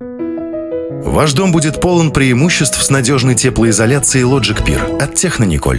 Ваш дом будет полон преимуществ с надежной теплоизоляцией Logic Peer от Технониколь.